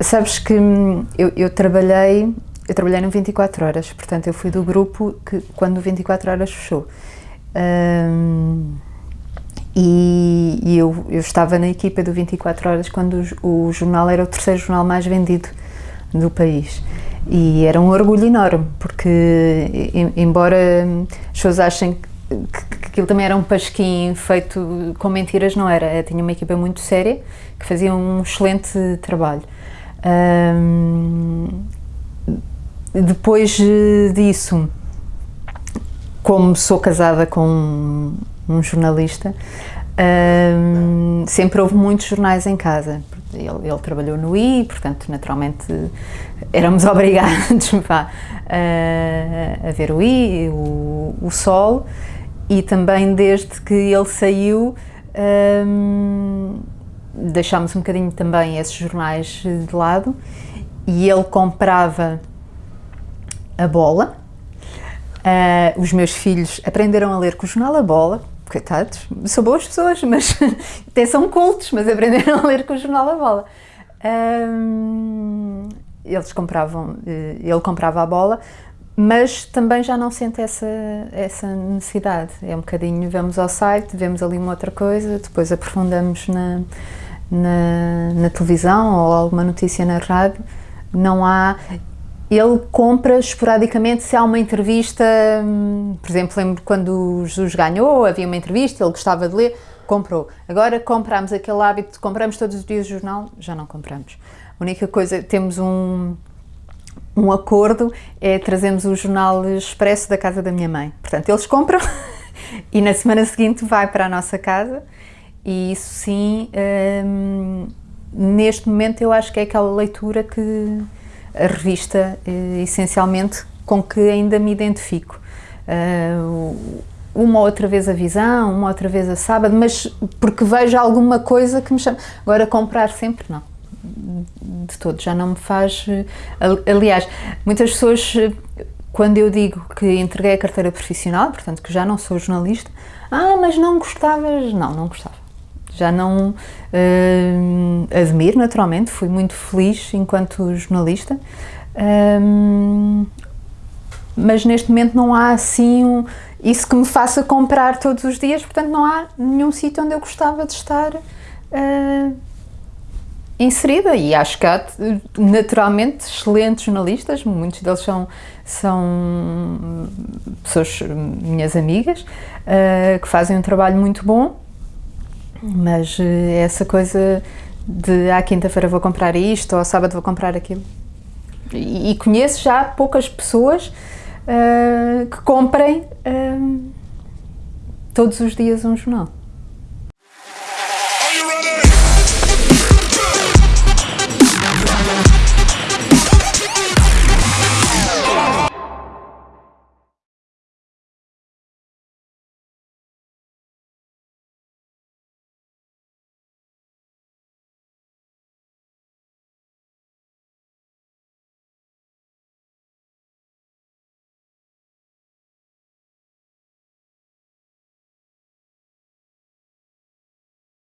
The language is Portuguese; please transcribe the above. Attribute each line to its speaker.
Speaker 1: Sabes que hum, eu, eu, trabalhei, eu trabalhei no 24 horas, portanto eu fui do grupo que quando o 24 horas fechou. Um, e, e eu, eu, estava na equipa do 24 horas quando o, o, jornal era o terceiro jornal mais vendido do país. E era um orgulho enorme, porque embora as pessoas achem que, que aquilo também era um pasquim feito com mentiras, não era. Eu tinha uma equipa muito séria que fazia um excelente trabalho. Um, depois disso, como sou casada com um jornalista, um, sempre houve muitos jornais em casa. Ele, ele, trabalhou no I, portanto, naturalmente, éramos obrigados a, a ver o I, o, o Sol, e também desde que ele saiu, um, deixámos um bocadinho também esses jornais de lado e ele comprava a bola. Uh, os meus filhos aprenderam a ler com o jornal A Bola, coitados, são boas pessoas, mas até são cultos, mas aprenderam a ler com o jornal A Bola. Um, eles compravam, eh, ele comprava a bola, mas também já não sente essa, essa necessidade. É um bocadinho, vamos ao site, vemos ali uma outra coisa, depois aprofundamos na, na, na televisão ou alguma notícia na rádio. Não há. Ele compra esporadicamente se há uma entrevista, hum, por exemplo, lembro quando o Jesus ganhou, havia uma entrevista, ele gostava de ler, comprou. Agora compramos aquele hábito, compramos todos os dias o jornal, já não compramos. A única coisa, temos um, um acordo, é trazemos o jornal expresso da casa da minha mãe. Portanto, eles compram e na semana seguinte vai para a nossa casa e isso sim, hum, neste momento eu acho que é aquela leitura que a revista, eh, essencialmente, com que ainda me identifico. Uh, uma outra vez a visão, uma outra vez a sábado, mas porque vejo alguma coisa que me chama. Agora, comprar sempre, não. De todo, já não me faz. Aliás, muitas pessoas, quando eu digo que entreguei a carteira profissional, portanto que já não sou jornalista, ah, mas não gostavas. Não, não gostava já não uh, admiro naturalmente, fui muito feliz enquanto jornalista, mas neste momento não há assim um, isso que me faça comprar todos os dias, portanto não há nenhum sítio onde eu gostava de estar uh, inserida e acho que há naturalmente excelentes jornalistas, muitos deles são, são pessoas, minhas amigas, uh, que fazem um trabalho muito bom mas eh, essa coisa de à quinta-feira vou comprar isto ou ao sábado vou comprar aquilo. E, e conheço já poucas pessoas uh, que comprem uh, todos os dias um jornal.